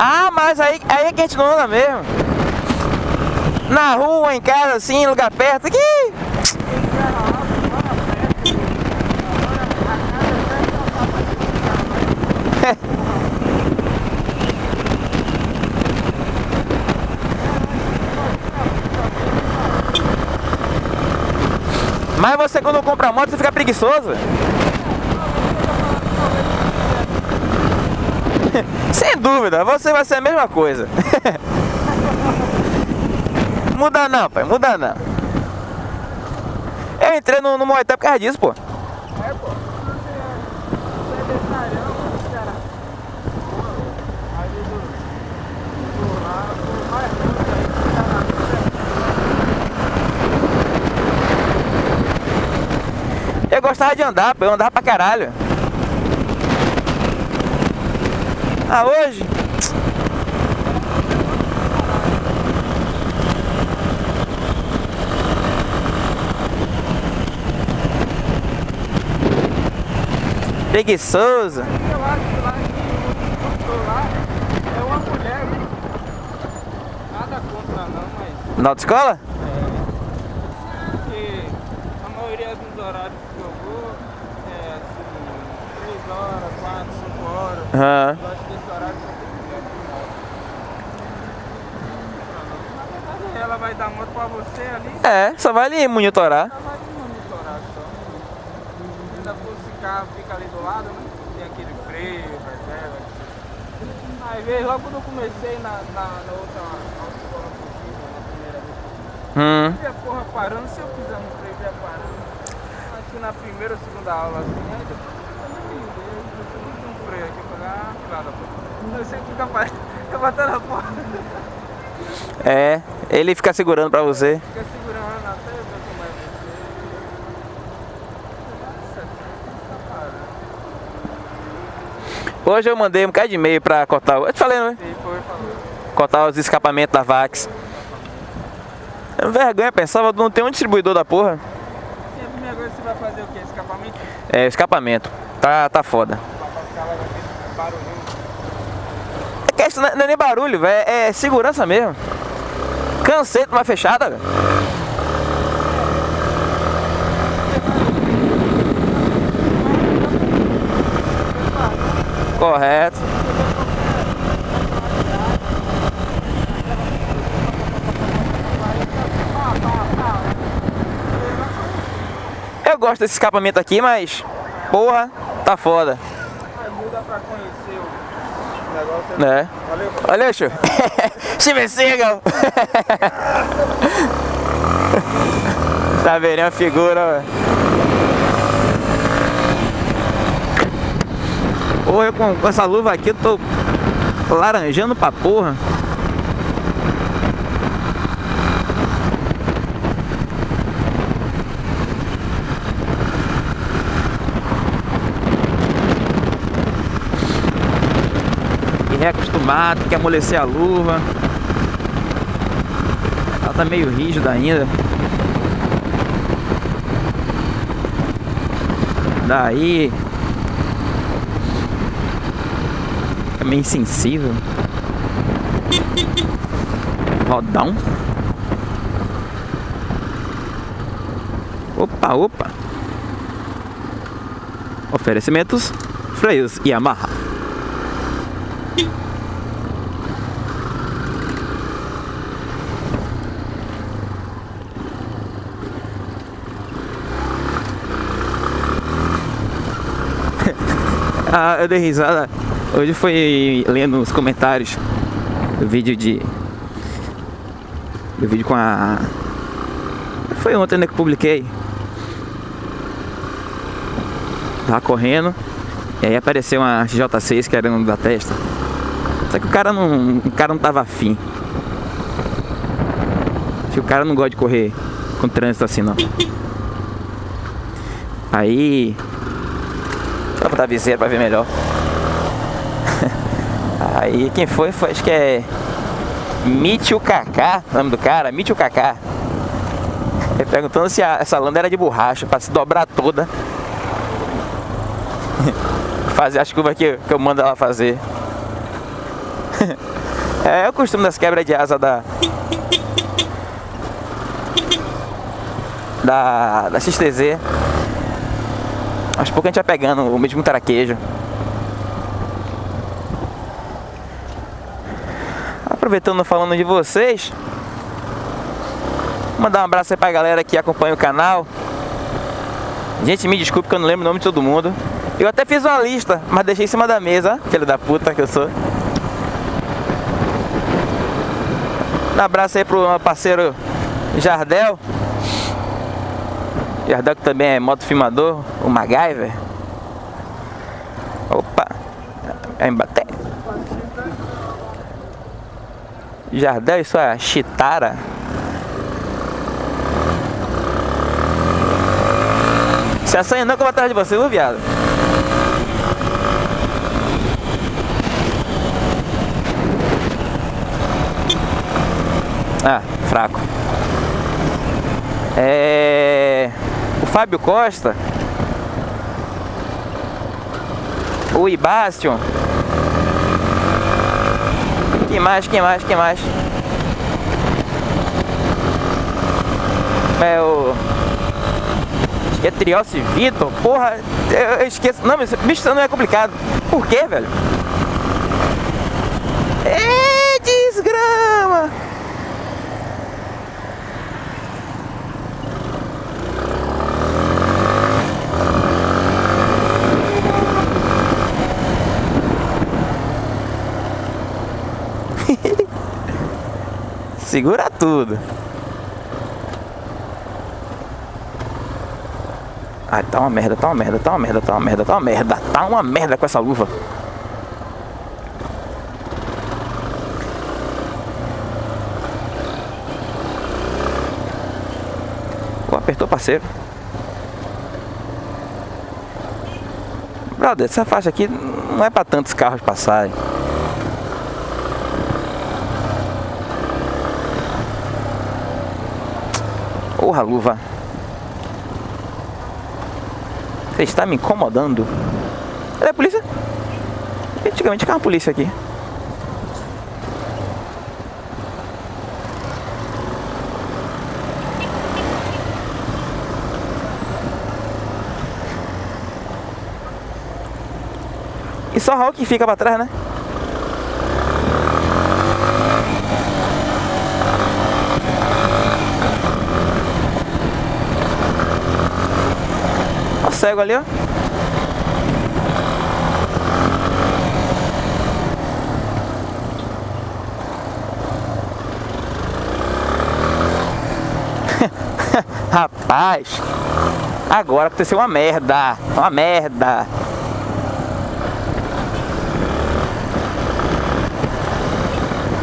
Ah, mas aí, aí é que a gente não anda mesmo. Na rua, em casa, assim, lugar perto. Aqui. Mas você quando compra moto, você fica preguiçoso. Sem dúvida, você vai ser a mesma coisa. muda não, pai, muda não. Eu entrei no, no Muay Thai por causa disso, pô. É, pô. Eu gostava de andar, pô. Eu andava pra caralho. Ah, hoje? Preguiçoso. Eu acho que lá lá é uma mulher, Nada contra não, mas. Na autoescola? É. Porque a maioria dos horários que eu vou é assim, 3 horas, 4, 5 horas. Uhum. Eu acho que esse horário só que dar moto pra você ali. É, só vai ali monitorar. Só vai ali monitorar só. Ainda fosse carro fica ali do lado, né? Tem aquele freio, reserva. Aí veio logo quando eu comecei na, na, na outra autoescola possível, na primeira vez. Hum. Eu porra parando, se eu fizer no freio, ia parando. Acho que na primeira ou segunda aula assim, aí depois eu não um freio aqui, eu falei, ah, claro, pô. Você fica parando, fica batendo a porta. É, ele fica segurando pra você. Fica segurando até ver como é que Hoje eu mandei um bocado de e-mail pra cortar. Eu te falei, não é? Sim, foi, falou. Cortar os escapamentos da Vax. É vergonha, pensava, não tem um distribuidor da porra. E agora você vai fazer o que? Escapamento? É, escapamento. Tá, tá foda. É que isso não é nem barulho, velho. É segurança mesmo. Cansei de uma fechada, velho. Correto. Eu gosto desse escapamento aqui, mas porra, tá foda. Muda pra conhecer o negócio. É. Valeu. Valeu. Steven Seagal. tá vendo? É uma figura, velho. Ou eu com, essa luva aqui tô laranjando pra porra. Reacostumado, tem que amolecer a luva. Ela tá meio rígida ainda. Daí meio insensível. Rodão. Opa, opa. Oferecimentos, freios e amarra. Ah, eu dei risada Hoje foi lendo os comentários do vídeo de... Do vídeo com a... Foi ontem né, que publiquei. Tava correndo. E aí apareceu uma J6 querendo da testa. Só que o cara não, o cara não tava afim. Acho que o cara não gosta de correr com trânsito assim não. Aí... Eu botar a viseira pra ver melhor. Aí quem foi, foi acho que é Mitio Kaká, nome do cara, Mitio Kaká. Ele perguntando se a, essa lâmpada era de borracha, para se dobrar toda. fazer as curvas que, que eu mando ela fazer. é, é o costume das quebras de asa da... Da, da XTZ. Aos pouco a gente vai pegando o mesmo taraquejo. Aproveitando falando de vocês, mandar um abraço aí pra galera que acompanha o canal. Gente, me desculpe que eu não lembro o nome de todo mundo. Eu até fiz uma lista, mas deixei em cima da mesa, filho da puta que eu sou. Um abraço aí pro meu parceiro Jardel. Que também é motofilmador, o MacGyver. Opa, é embaté. Jardel, isso é Chitara. Se assanha não que eu vou atrás de você, viu, viado? Ah, fraco. É... Fábio Costa. O Ibastion. Quem mais, quem mais, quem mais? É o... Acho que é Triossi Vitor. Porra, eu, eu esqueço. Não, bicho, isso não é complicado. Por quê, velho? É desgrama! Segura tudo. Ai, tá uma merda, tá uma merda, tá uma merda, tá uma merda, tá uma merda, tá uma merda com essa luva. Pô, apertou parceiro. Brother, essa faixa aqui não é pra tantos carros passarem. Porra, luva. Você está me incomodando. Cadê a polícia? Antigamente tinha uma polícia aqui. E só Hulk fica pra trás, né? Cego ali, ó. Rapaz, agora aconteceu uma merda, uma merda.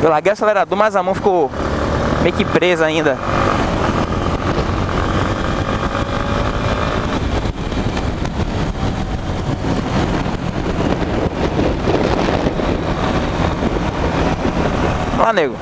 Eu larguei o acelerador, mas a mão ficou meio que presa ainda. Lá, nego.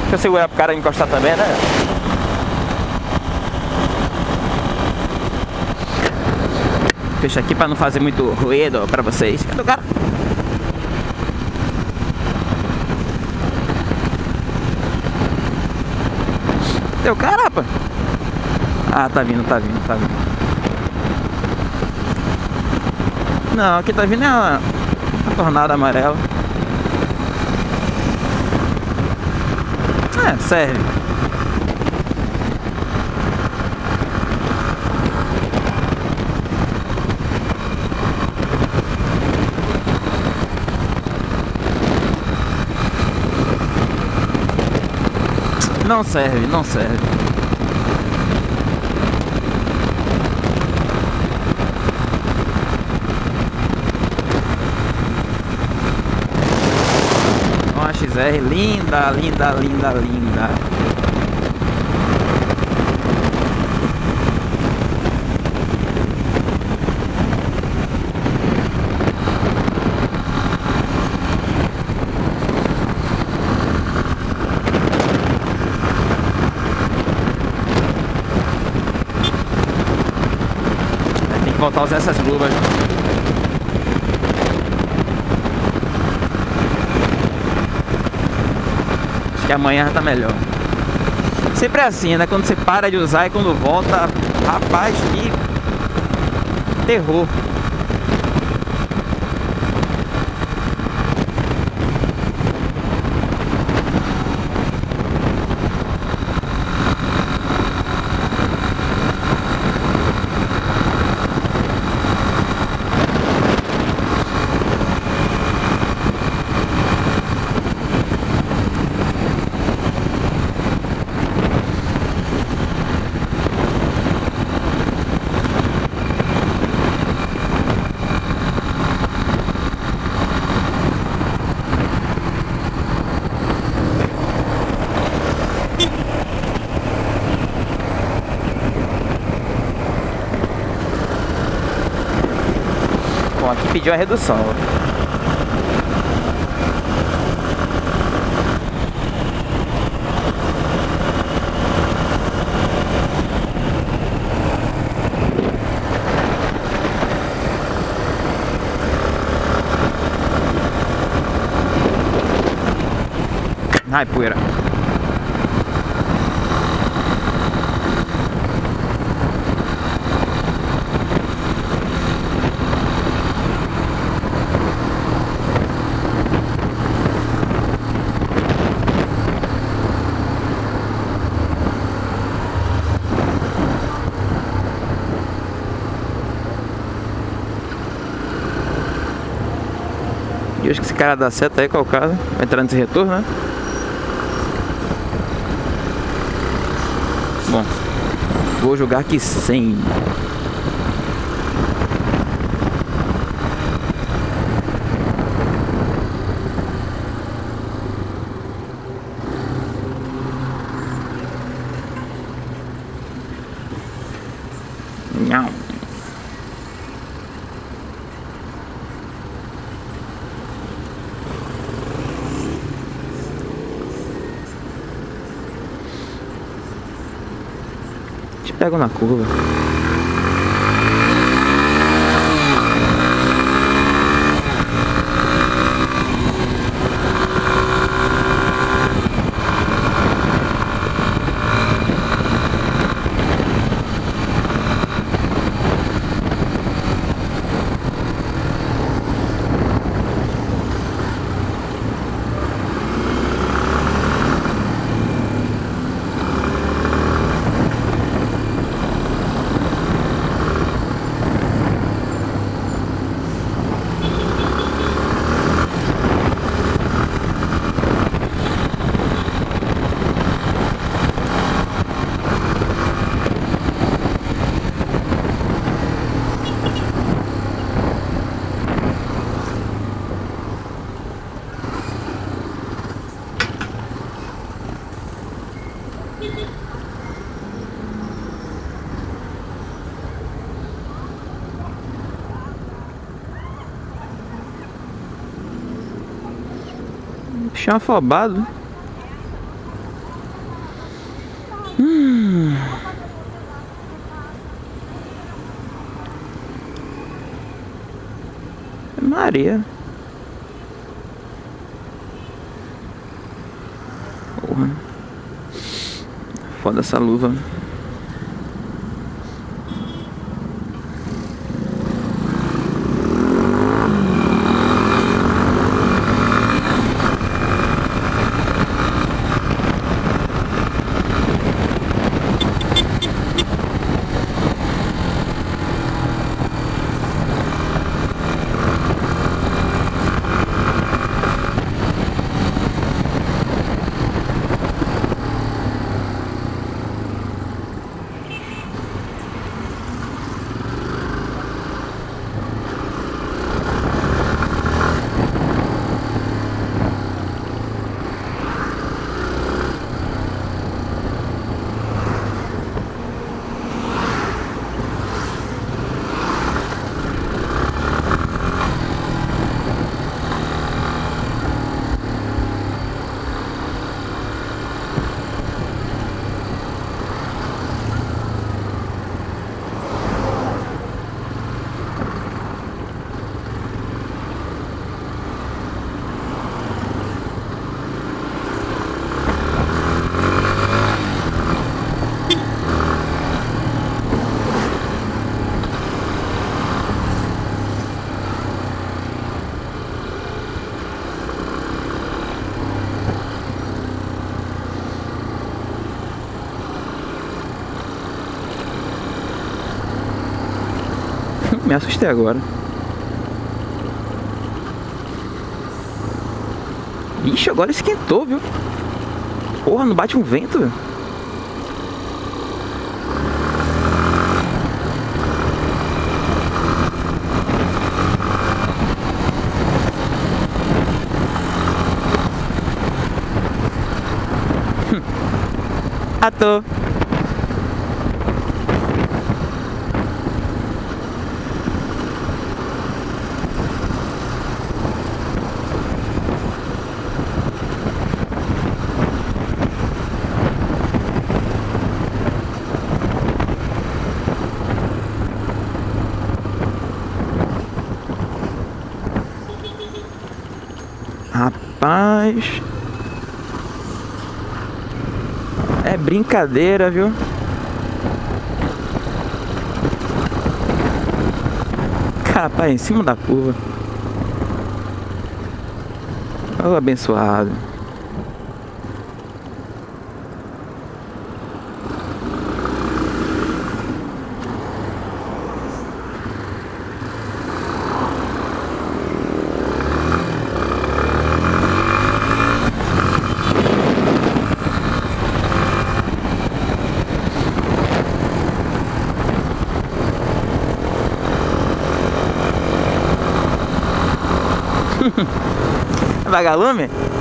Deixa eu segurar pro cara encostar também, né? Fecha aqui pra não fazer muito ruído pra vocês. Cadê o cara? Cadê o cara, rapaz? Ah, tá vindo, tá vindo, tá vindo. Não, aqui tá vindo é a, a tornada amarela. É, serve. Não serve, não serve. Uma XR linda, linda, linda, linda. Voltar usar essas luvas. Acho que amanhã já tá melhor. Sempre é assim, né? Quando você para de usar e quando volta, rapaz, que terror. Bom, aqui pediu a redução. Ai, poeira. Cara dá seta aí? Vai entrar nesse retorno, né? Bom, vou jogar aqui 100. Não. Te pego na curva. Chão afobado. Hum. Maria. Porra. Foda essa luva. Me assustei agora. Ixi, agora esquentou, viu? Porra, não bate um vento, viu? Rapaz. É brincadeira, viu? Rapaz, em cima da curva. Oh, abençoado. Vagalume? Ah,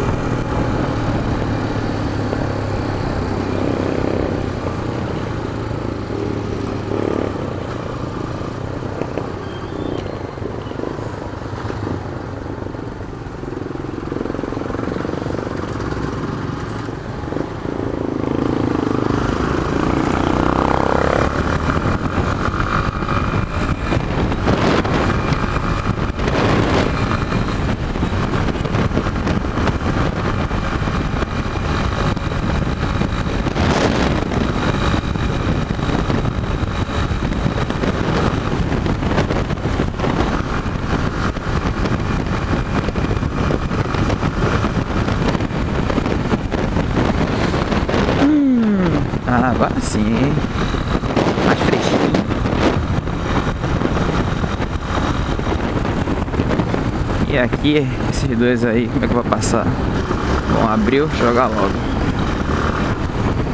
agora sim. Mais fresquinho. E aqui, esses dois aí, como é que vou passar? Bom, abriu, jogar logo.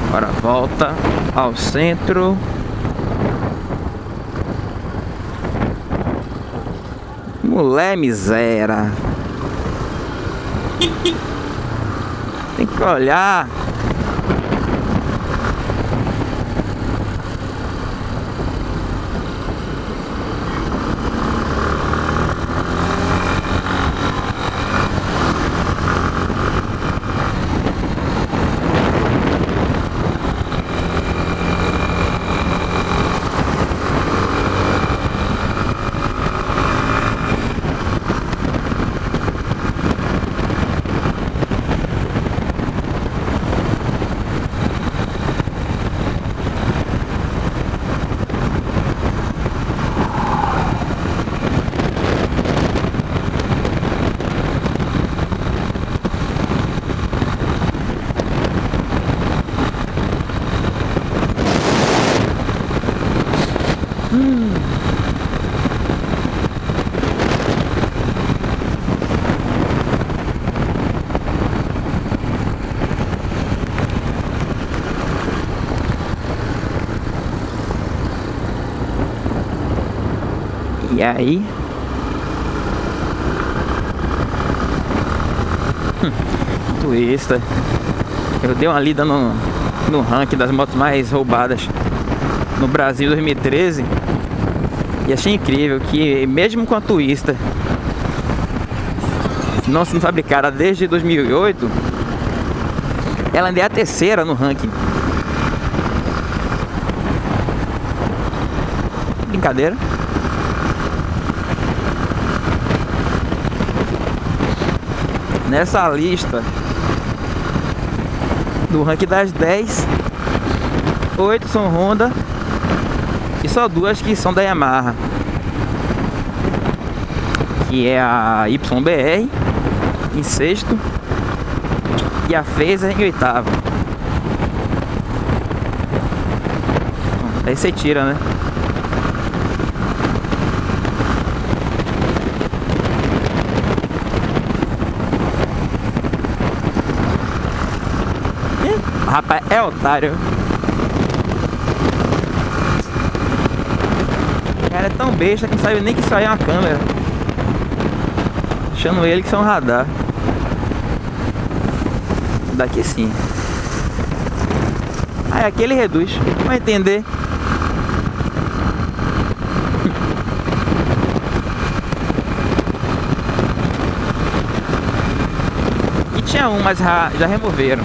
Agora volta ao centro. Mulher miséria. Tem que olhar. E aí? Hum, Twista. Eu dei uma lida no, no ranking das motos mais roubadas no Brasil 2013 e achei incrível que mesmo com a Twista não sendo fabricada desde 2008 ela ainda é a terceira no ranking brincadeira nessa lista do ranking das 10 8 são Honda e só duas que são da Yamaha que é a YBR em sexto e a Phaser em oitavo. Aí você tira né Rapaz, é otário. O cara é tão besta que não sabe nem que isso aí é uma câmera. Achando ele que são é um radar. Daqui sim. Aí aqui ele reduz. Vai entender. E tinha um, mas já removeram.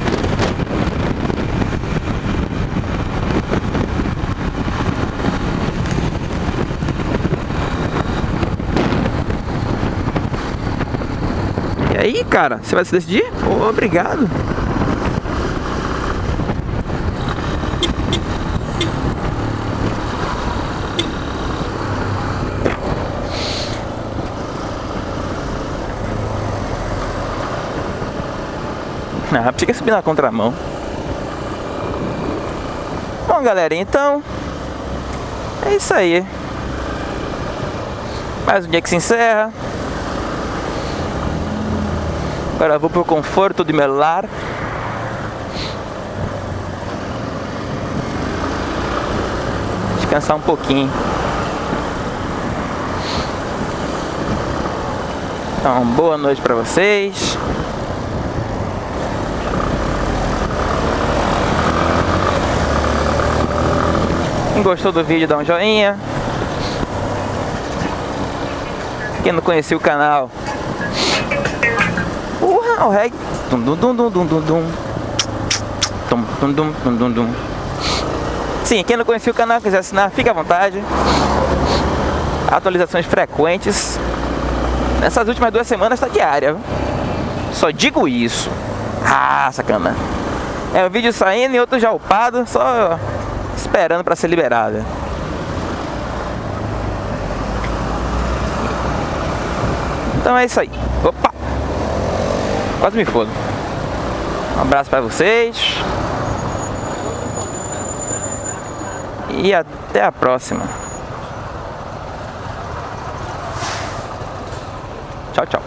Aí, cara, você vai se decidir? Oh, obrigado. Ah, precisa subir na contramão. Bom, galera, então... É isso aí. Mais um dia que se encerra. Agora vou pro conforto de meu lar. Descansar um pouquinho. Então, boa noite para vocês. Quem gostou do vídeo, dá um joinha. Quem não conhecia o canal, Urra, o reggae. Dum dum dum dum dum dum dum. Dum dum dum dum dum dum. Sim, quem não conhecia o canal, quiser assinar, fique à vontade. Atualizações frequentes. Nessas últimas duas semanas está diária. Só digo isso. Ah, sacana. É um vídeo saindo e outro já upado, só esperando para ser liberada. Então é isso aí. Quase me fodo. Um abraço para vocês. E até a próxima. Tchau, tchau.